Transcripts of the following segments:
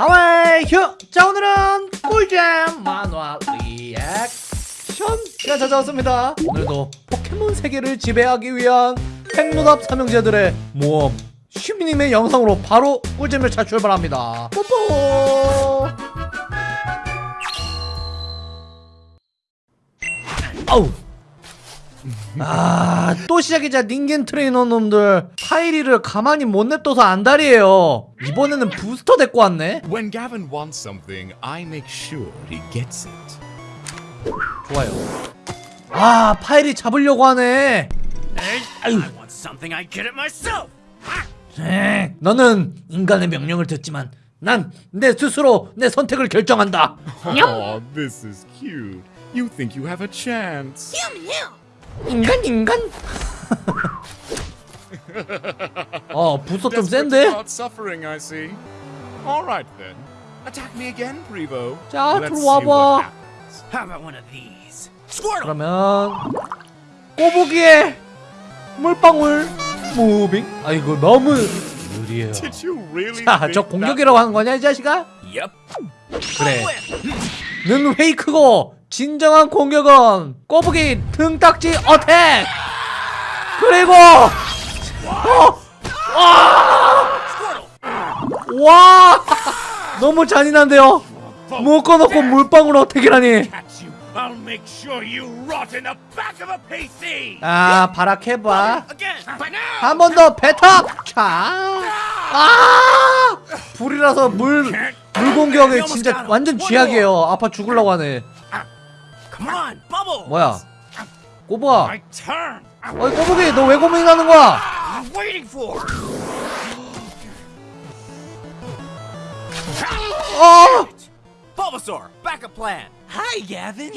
하와이 휴! 자 오늘은 꿀잼 만화 리액션 시간 찾아왔습니다. 오늘도 포켓몬 세계를 지배하기 위한 핵노답 삼형제들의 모험 슈미님의 영상으로 바로 꿀잼 열차 출발합니다. 뽀뽀! 아우 아, 또 시작이다 人間 트레이너 놈들 파이리를 가만히 못 냅둬서 안달이에요 이번에는 부스터 데리고 왔네 When Gavin wants something, I make sure he gets it. 좋아요 아 파이리 잡으려고 하네 I want something I get it myself. 에, 너는 인간의 명령을 듣지만 난 내 스스로 내 선택을 결정한다 Oh, this is cute. You think you have a chance. 인간 인간 어 부스터 좀 센데? 자, 들어와봐. 그러면 꼬부기에 물방울 무빙 아 이거 너무 느리해요 Did you really 자, think 저 공격이라고 하는 거냐 이 자식아? 그래. 는 페이크고 진정한 공격은 꼬부기 등딱지 어택. 그리고 어, Squirtle. 와 너무 잔인한데요. 묶어놓고 물방울 어택이라니. 아 발악해봐. 한 번더 뱉어. 자. 아 불이라서 물. 물 공격이 진짜 완전 쥐약이에요. 아파 죽을라고 하네. 뭐야? 꼬부아. My turn. 어이 꼬부기 너 왜 고민하는 거야? I'm waiting for. 어! Bulbasaur, backup plan. Hi, Gavin.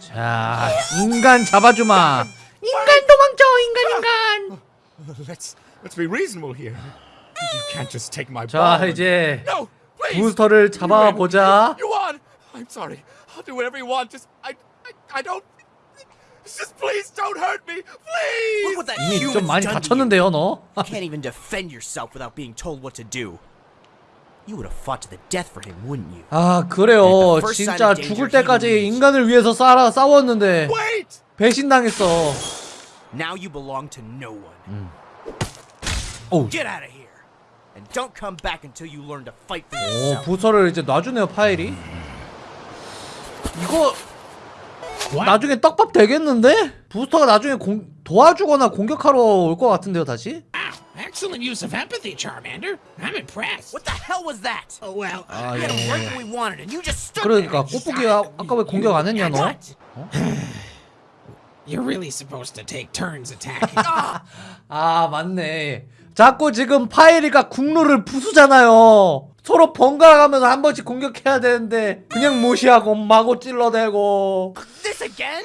자, 인간 잡아주마. 인간 도망쳐, 인간 인간. Let's let's be reasonable here. You can't just take my 자. 이제. 부스터를 잡아보자. I'm sorry. I'll do whatever you want. Just I I, I don't. Just please don't hurt me, please. Look what that 이미 human's 좀 많이 done. 다쳤는데요, 너. You can't even defend yourself without being told what to do. You would have fought to the death for him, wouldn't you? 아, 그래요. 진짜 죽을 때까지 인간을 위해서 싸라 싸웠는데 Wait. 배신당했어. Now you belong to no one. 오, Get out of here. And don't come back until you learn to fight for 오, yourself. 부서를 이제 놔주네요, 파일이. 이거 나중에 떡밥 되겠는데? 부스터가 나중에 공, 도와주거나 공격하러 올 것 같은데요, 다시? Excellent use of empathy, Charmander. I'm impressed. What the hell was that? Oh, well, 아, We 예, had 예. when we wanted, and you just stood 그러니까 there. 꽃보기가 아까 왜 공격 안 했냐, 너? What? you're really supposed to take turns attacking. 아 맞네 자꾸 지금 파이리가 국루를 부수잖아요 서로 번갈아가면서 한 번씩 공격해야 되는데 그냥 무시하고 마구 찔러대고 This again?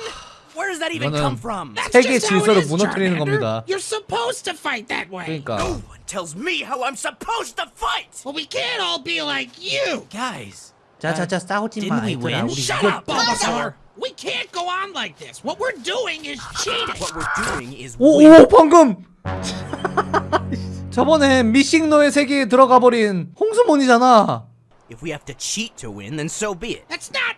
Where does that even 이거는 come from? That's 세계 질서를 무너뜨리는. 겁니다. You're supposed to fight that way. 그러니까 No one tells me how I'm supposed to fight. Well, we can't all be like you. Guys, 자자자 싸우지 마 didn't we 얘들아 win? 우리 Shut 이거 up, Bulbasaur. We can't go on like this. What we're doing is cheating. What we're doing is 오. 오 방금 저번에 미싱노의 세계에 들어가 버린 홍수몬이잖아 If we have to cheat to win, then so be it. That's not.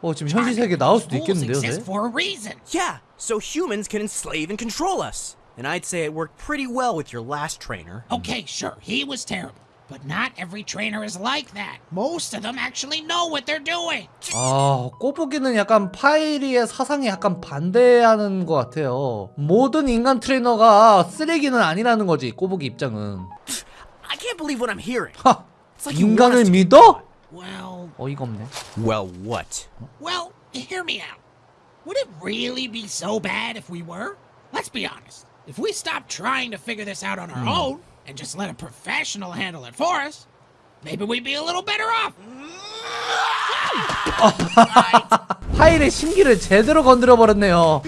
어 지금 현실 세계 나올 수도 있겠는데요 네? for a reason. Yeah, so humans can enslave and control us. And I'd say it worked pretty well with your last trainer. Okay, sure, he was terrible. But not every trainer is like that. Most of them actually know what they're doing. 아 꼬부기는 약간 파이리의 사상에 약간 반대하는 것 같아요 모든 인간 트레이너가 쓰레기는 아니라는 거지 꼬부기 입장은 I can't believe what I'm hearing. 하 It's like you want 인간을 us to be 믿어? Well, 어이가 없네 Well, what? well, hear me out. Would it really be so bad if we were? Let's be honest. If we stopped trying to figure this out on our own and just let a professional handle it for us, maybe we'd be a little better off. 파일의 심기를 제대로 건드려 버렸네요.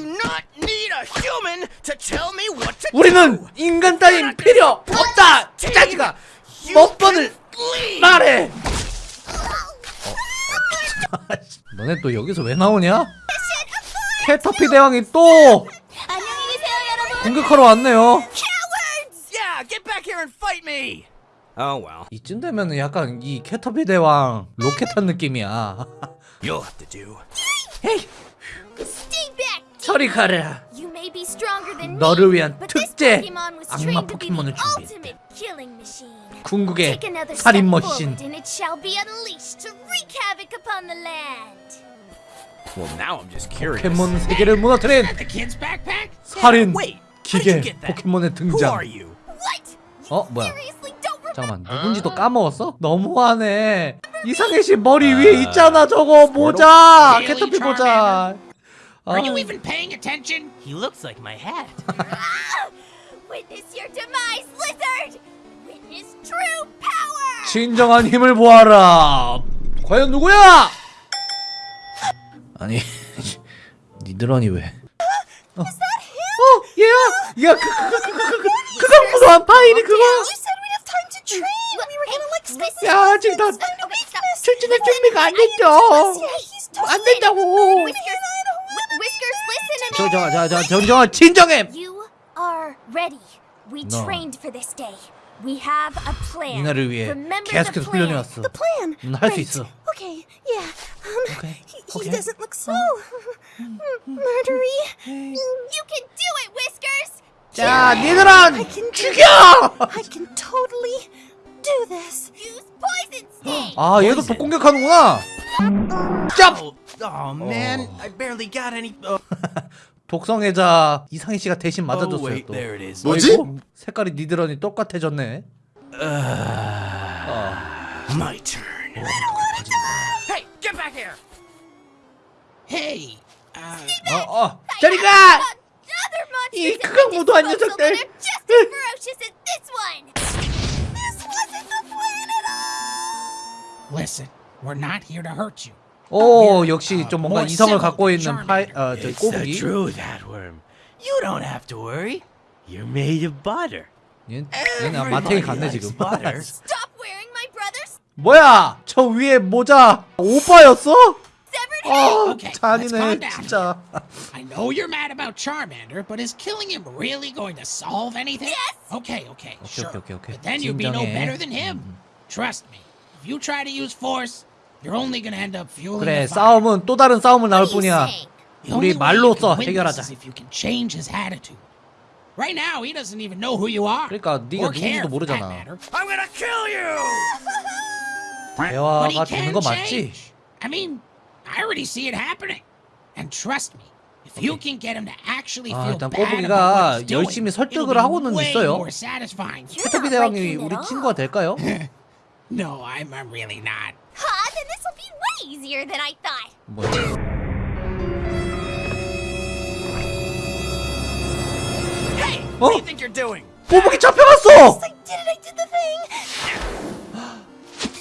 우리는. 인간 따윈 필요 없다. 이 자식아 몇 번을 말해. 어. 너네 또 여기서 왜 나오냐? 캐터피 대왕이 또. 공격하러 왔네요. And fight me! Oh well, 이쯤 되면은 약간 이 캐터피 대왕 로켓 탄 느낌이야. you'll have to do. Stay back. 저리 가라. You may be stronger than me, 너를 위한 but this 특제 Pokemon was 악마 trained to be the 포켓몬을 준비했다. ultimate killing machine. 궁극의 Take another step 살인 forward, 머신. and it shall be unleashed to wreak havoc upon the land. Well, now I'm just curious. 포켓몬 세계를 무너뜨린 The kid's backpack? 살인 기계? 포켓몬의 Who 등장. are you? What? 어 뭐야? 잠깐만 누군지도 까먹었어? 너무하네. 이상해 씨 머리 위에 있잖아 저거 모자. Really, 캐터피 모자. 아, Are you even paying attention? He looks like my hat. Ah! Witness your demise, lizard. Witness true power. 진정한 힘을 보아라. 과연 누구야? 아니 니드런이 왜? 어, 어 얘야, 야 그 그 그 그 그 그 그거 무서운 파일이 그거. said we'd have time to train. We were gonna like listen. 야 지금 다 출전할 준비가 안 됐죠. 안 된다고. Whiskers, Whiskers, listen to me. 저저저저 정정아 진정해. You are ready. We No. trained for this day. We have a plan. 이날을 위해 Remember 계속해서 the plan. 훈련해 왔어. plan. 넌 할 수 Right. 있어. Okay, yeah. Um, Okay, he, he okay. doesn't look so m- murdery. You can do it, Whiskers. 자 do 죽여. I can totally do this. Use poison sting. 아 얘도 독 공격하는구나. 짭. Oh, oh man, I barely got any. Oh, 독성애자 이상희 씨가 대신 oh 맞아줬어요 wait, 또. there it is. 뭐지? 어이구, 색깔이 니드런이 똑같아졌네. My turn. Hey, get back here! Hey, uh, 어, 어, 저리 가! 이 무도한 disposal 녀석들. that listen, we're not here to hurt you. 오, 역시 좀 뭔가 이성을 갖고 있는 파이. 어, 저 It's the 꼬부기. truth, Adworm. You don't have to worry. You're made of butter. 얘, 얘는 마탱이 갔네 지금. butter. Stop wearing my brother's 뭐야? 저 위에 모자 오빠였어? 어, Okay, calm down. 진짜. I know you're mad about Charmander, but is killing him really going to solve anything? Yes. Okay, okay, sure. okay, okay. But then you'll be no better than him. Trust me. If you try to use force, you're only gonna end up fueling 그래. 싸움은 또 다른 싸움을 나올 뿐이야. 우리 말로써 해결하자. if you can change his attitude. Right now, he doesn't even know who you are. 그러니까 네가 누군지도 모르잖아. I'm gonna kill you! 대화가 되는 거 맞지? I mean, I already see it happening. And trust me, if you can get him to actually 아, feel 일단 bad 꼬부기가 about what he's doing, 열심히 it'll 설득을 be 하고는 way 있어요. more satisfying. 대왕이 liking it 우리. 친구가 될까요? No, I'm, I'm really not. Huh? Then this will be way easier than I thought. 뭐야? Hey, what Oh. do you think you're doing? 꼬부기 잡혀갔어! I did it. I did the thing.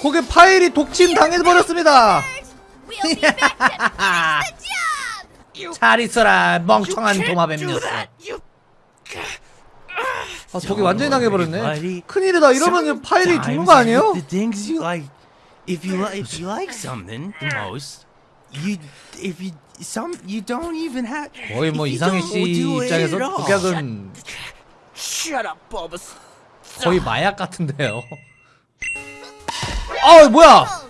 거기 파일이 독침 당해버렸습니다. We'll be back to finish the job. 잘 있어라 멍청한 You 도마뱀 녀석. You. 아, 저기 완전히 당해버렸네. 큰일이다. 이러면 파일이 죽는 거 아니에요? The things you like, if you like, if you like something the most, you, if you, some, you don't even have. 거의 뭐 you 이상희 씨 입장에서. 독약은 Shut up, Bulbous. 거의 마약 같은데요. 아 뭐야? Oh.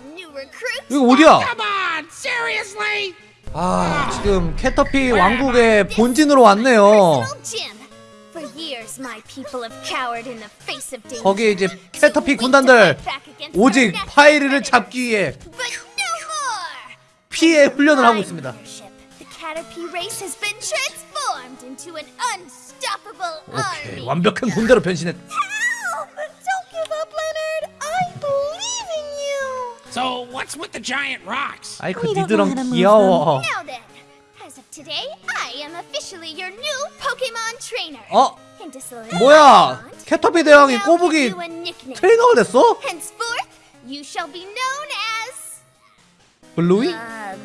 이거 어디야? Seriously? 아 지금 캐터피 왕국의 본진으로 왔네요. 거기에 이제 캐터피 군단들 오직 파이리를. 잡기 위해. 피해 훈련을 하고 있습니다. 오케이. 완벽한 군대로 변신했. So, what's with the giant rocks? 아이 그 We don't know how to 니드랑 move 귀여워. Now then, as of today, I am officially your new Pokemon trainer. 어 And to solidify 뭐야? my bond, 캐터피 대왕이 I'll 꼬부기 give you a nickname. 트레이너가 됐어? Henceforth, you shall be known as 블루이? um,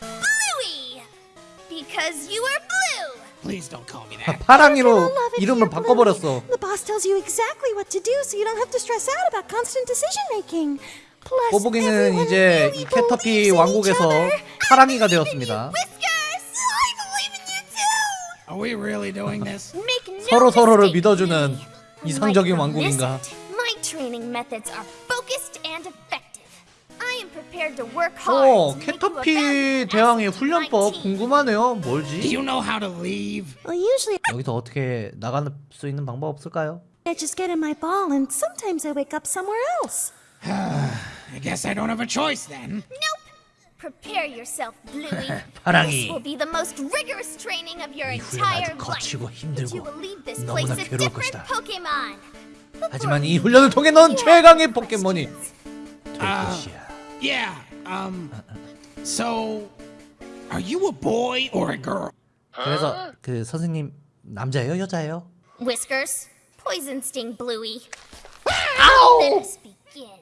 Bluey, because you are blue. Please don't call me that. 파랑이로 Love it 이름을 here, 바꿔버렸어. Bluey. The boss tells you exactly what to do, so you don't have to stress out about constant decision making. 꼬부기는 everyone 이제 이 캐터피 왕국에서. 파랑이가 되었습니다. 서로 서로를 믿어주는. 이상적인 왕국인가? 어 캐터피 대왕의 훈련법. 궁금하네요 뭘지? 여기서 어떻게 나갈 수 있는 방법 없을까요? I just get in my ball, and sometimes I wake up somewhere else. I guess I don't have a choice then. Nope. Prepare yourself, Bluey. 파랑이. This will be the most rigorous training of your 이 훈련 entire 아주 life. 거치고 But 힘들고 you will leave this place 너무나 a 괴로울 different 것이다. Pokemon. 하지만 이 훈련을 통해 넌 최강의 포켓몬이 될 것이야. Yeah, um. So, are you a boy or a girl? 그래서 그 선생님 남자예요 여자예요? Whiskers, Poison Sting, Bluey. Let us begin.